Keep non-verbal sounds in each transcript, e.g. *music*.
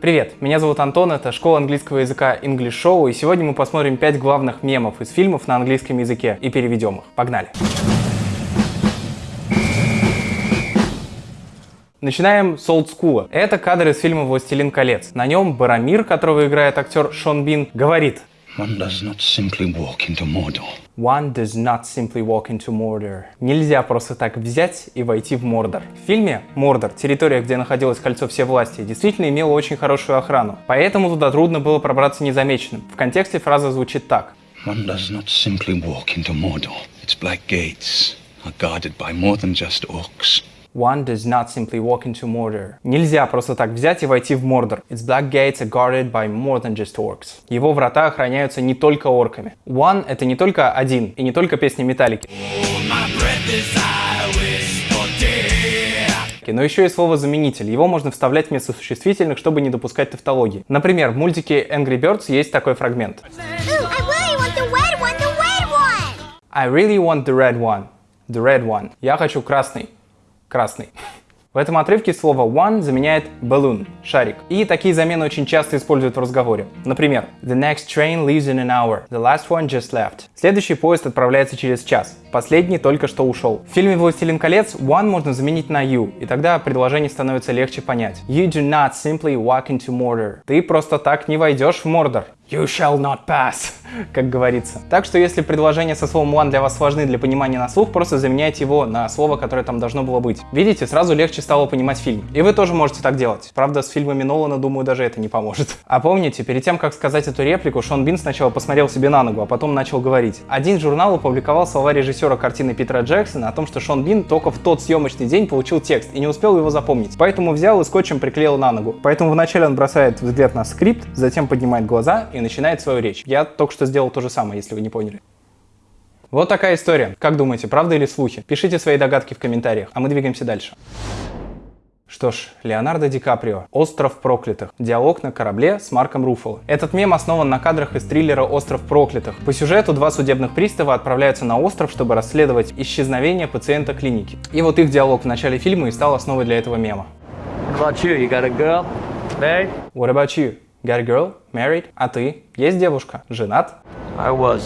Привет, меня зовут Антон, это школа английского языка English Show, и сегодня мы посмотрим 5 главных мемов из фильмов на английском языке и переведем их. Погнали! Начинаем с олдскула. Это кадр из фильма «Властелин колец». На нем Барамир, которого играет актер Шон Бин, говорит One does not simply walk into Mordor. One does not simply walk into Mordor. Нельзя просто так взять и войти в Мордор. В фильме Мордор, территория, где находилось Кольцо Всевластия, действительно имела очень хорошую охрану. Поэтому туда трудно было пробраться незамеченным. В контексте фраза звучит так. One does not simply walk into Mordor. Its black gates are guarded by more than just orcs. One does not simply walk into Mordor. Нельзя просто так взять и войти в Мордор. Its black gates are guarded by more than just orcs. Его врата охраняются не только орками. One — это не только один, и не только песни Металлики. но еще и слово заменитель. Его можно вставлять вместо существительных, чтобы не допускать тавтологии. Например, в мультике Angry Birds есть такой фрагмент. I really want the red one. The red one. Я хочу красный красный. В этом отрывке слово one заменяет balloon, шарик. И такие замены очень часто используют в разговоре. Например, the next train leaves in an hour, the last one just left. Следующий поезд отправляется через час, последний только что ушел. В фильме «Властелин колец» one можно заменить на you, и тогда предложение становится легче понять. You do not simply walk into Mordor. Ты просто так не войдешь в Мордор. You shall not pass, *laughs* как говорится. Так что если предложение со словом one для вас важны для понимания на слух, просто заменяйте его на слово, которое там должно было быть. Видите, сразу легче стало понимать фильм. И вы тоже можете так делать. Правда, с фильмами Нолана, думаю, даже это не поможет. *laughs* А помните, перед тем, как сказать эту реплику, Шон Бин сначала посмотрел себе на ногу, а потом начал говорить. Один журнал опубликовал слова режиссера картины Питера Джексона о том, что Шон Бин только в тот съемочный день получил текст и не успел его запомнить. Поэтому взял и скотчем приклеил на ногу. Поэтому вначале он бросает взгляд на скрипт, затем поднимает глаза и начинает свою речь. Я только что сделал то же самое, если вы не поняли. Вот такая история. Как думаете, правда или слухи? Пишите свои догадки в комментариях, а мы двигаемся дальше. Что ж, Леонардо Ди Каприо. «Остров проклятых». Диалог на корабле с Марком Руффало. Этот мем основан на кадрах из триллера «Остров проклятых». По сюжету два судебных пристава отправляются на остров, чтобы расследовать исчезновение пациента клиники. И вот их диалог в начале фильма и стал основой для этого мема. What about you? You got a girl? Married? What about you? Got a girl? Married? А ты? Есть девушка? Женат? I was.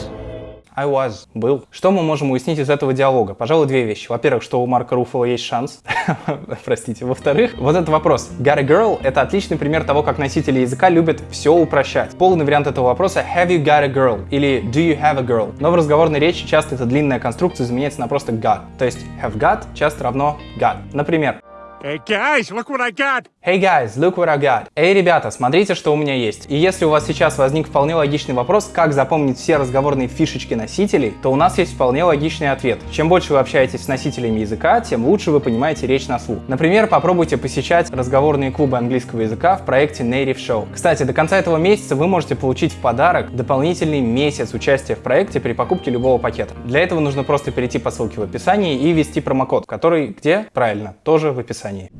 I was. Был. Что мы можем уяснить из этого диалога? Пожалуй, две вещи. Во-первых, что у Марка Руффала есть шанс. *laughs* Простите. Во-вторых, вот этот вопрос. Got a girl — это отличный пример того, как носители языка любят все упрощать. Полный вариант этого вопроса — have you got a girl? или do you have a girl? Но в разговорной речи часто эта длинная конструкция заменяется на просто got. То есть have got часто равно got. Например, Hey guys, look what I got! Hey guys, look what I got. Эй, ребята, смотрите, что у меня есть. И если у вас сейчас возник вполне логичный вопрос, как запомнить все разговорные фишечки носителей, то у нас есть вполне логичный ответ. Чем больше вы общаетесь с носителями языка, тем лучше вы понимаете речь на слух. Например, попробуйте посещать разговорные клубы английского языка в проекте Native Show. Кстати, до конца этого месяца вы можете получить в подарок дополнительный месяц участия в проекте при покупке любого пакета. Для этого нужно просто перейти по ссылке в описании и ввести промокод, который где? Правильно, тоже в описании описании.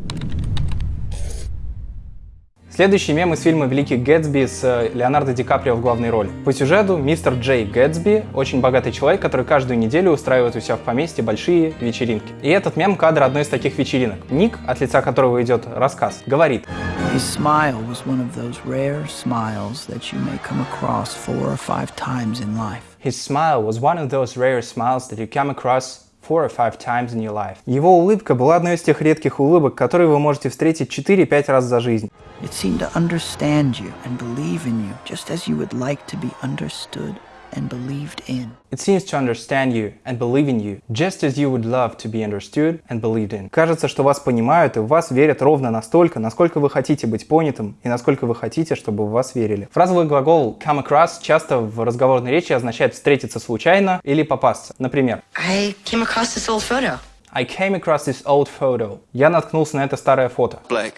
Следующий мем из фильма «Великий Гэтсби» с э, Леонардо Ди Каприо в главной роли. По сюжету мистер Джей Гэтсби – очень богатый человек, который каждую неделю устраивает у себя в поместье большие вечеринки. И этот мем – кадр одной из таких вечеринок. Ник, от лица которого идет рассказ, говорит His smile was one of those rare smiles that you may come across four or five times in life. His smile was one of those rare smiles that you come across four or five times in your life. Его улыбка была одной из тех редких улыбок, которые вы можете встретить 4-5 раз за жизнь. It seemed to understand you and believe in you, just as you would like to be understood and believed in. It seems to understand you and believe in you, just as you would love to be understood and believed in. Кажется, что вас понимают и в вас верят ровно настолько, насколько вы хотите быть понятым и насколько вы хотите, чтобы в вас верили. Фразовый глагол come across часто в разговорной речи означает встретиться случайно или попасться. Например, I came across this old photo. I came across this old photo. Я наткнулся на это старое фото. Blake,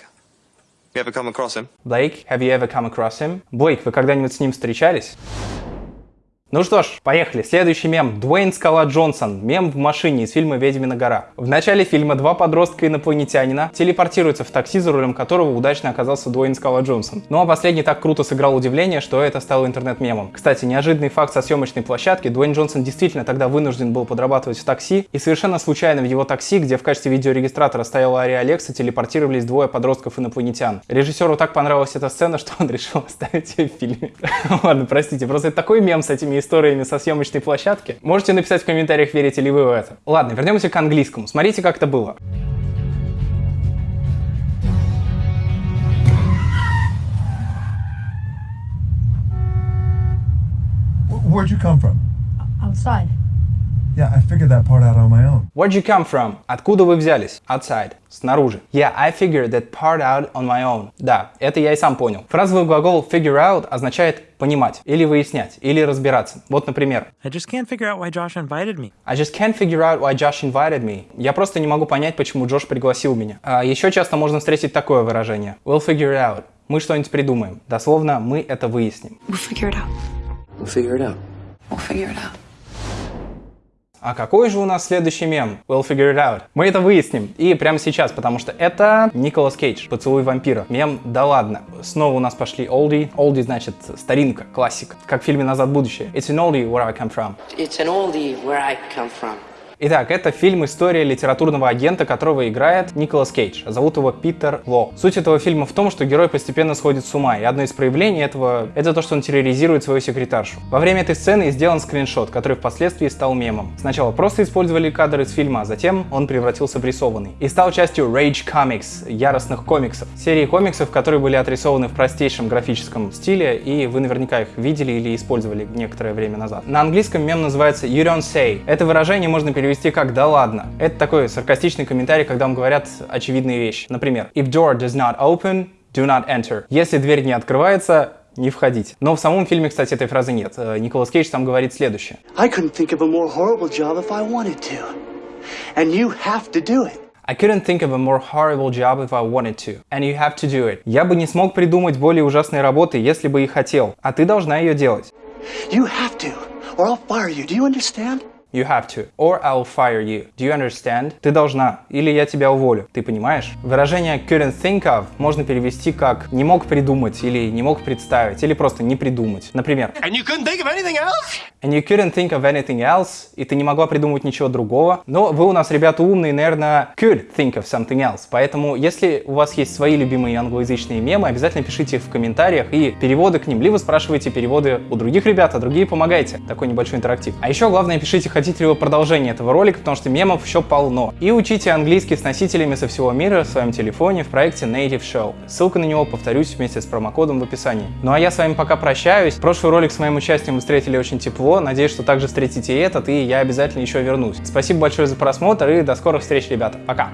you ever come across him? Blake, have you ever come across him? Блейк, вы когда-нибудь с ним встречались? Ну что ж, поехали. Следующий мем. Дуэйн Скала Джонсон. Мем в машине из фильма «Ведьмина гора». В начале фильма два подростка-инопланетянина телепортируются в такси, за рулем которого удачно оказался Дуэйн Скала Джонсон. Ну а последний так круто сыграл удивление, что это стало интернет-мемом. Кстати, неожиданный факт со съемочной площадки. Дуэйн Джонсон действительно тогда вынужден был подрабатывать в такси, и совершенно случайно в его такси, где в качестве видеорегистратора стояла Ария Алекса, телепортировались двое подростков-инопланетян. Режиссеру так понравилась эта сцена, что он *laughs* решил оставить ее в фильме. *laughs* Ладно, простите, просто это такой мем с этими историями со съемочной площадки. Можете написать в комментариях, верите ли вы в это. Ладно, вернемся к английскому. Смотрите, как это было. Wh- Where'd you come from? Outside. Yeah, I figured that part out on my own. Where'd you come from? Откуда вы взялись? Outside. Снаружи. Yeah, I figured that part out on my own. Да, это я и сам понял. Фразовый глагол figure out означает понимать, или выяснять, или разбираться. Вот, например, I just can't figure out why Josh invited me. I just can't figure out why Josh invited me. Я просто не могу понять, почему Джош пригласил меня. А еще часто можно встретить такое выражение. We'll figure it out. Мы что-нибудь придумаем. Дословно, мы это выясним. We'll figure it out. We'll figure it out. We'll figure it out. А какой же у нас следующий мем? We'll figure it out. Мы это выясним. И прямо сейчас, потому что это Николас Кейдж, «Поцелуй вампира». Мем «Да ладно». Снова у нас пошли олди. Олди значит старинка, классика. Как в фильме «Назад в будущее». It's an oldie where I come from. It's an oldie where I come from. Итак, это фильм «История литературного агента», которого играет Николас Кейдж. Зовут его Питер Ло. Суть этого фильма в том, что герой постепенно сходит с ума, и одно из проявлений этого — это то, что он терроризирует свою секретаршу. Во время этой сцены сделан скриншот, который впоследствии стал мемом. Сначала просто использовали кадр из фильма, а затем он превратился в рисованный. И стал частью Rage Comics, яростных комиксов. Серии комиксов, которые были отрисованы в простейшем графическом стиле, и вы наверняка их видели или использовали некоторое время назад. На английском мем называется You Don't Say. Это выражение можно перевести как «да ладно». Это такой саркастичный комментарий, когда вам говорят очевидные вещи. Например, If door does not open, do not enter. Если дверь не открывается, не входить. Но в самом фильме, кстати, этой фразы нет. Э, Николас Кейдж там говорит следующее. I couldn't think of a more horrible job if I wanted to. And you have to do it. I couldn't think of a more horrible job if I wanted to. And you have to do it. Я бы не смог придумать более ужасной работы, если бы и хотел. А ты должна ее делать. You have to, or I'll fire you. Do you understand? You have to. Or I'll fire you. Do you understand? Ты должна. Или я тебя уволю. Ты понимаешь? Выражение couldn't think of можно перевести как не мог придумать, или не мог представить, или просто не придумать. Например, And you couldn't think of anything else? And you couldn't think of anything else, и ты не могла придумать ничего другого. Но вы у нас, ребята, умные, наверное, could think of something else. Поэтому, если у вас есть свои любимые англоязычные мемы, обязательно пишите их в комментариях и переводы к ним, либо спрашивайте переводы у других ребят, а другие помогайте. Такой небольшой интерактив. А еще главное, пишите, хотите ли вы продолжение этого ролика, потому что мемов еще полно. И учите английский с носителями со всего мира в своем телефоне в проекте Native Show. Ссылка на него, повторюсь, вместе с промокодом в описании. Ну а я с вами пока прощаюсь. Прошлый ролик с моим участием вы встретили очень тепло. Надеюсь, что также встретите и этот, и я обязательно еще вернусь. Спасибо большое за просмотр и до скорых встреч, ребята. Пока!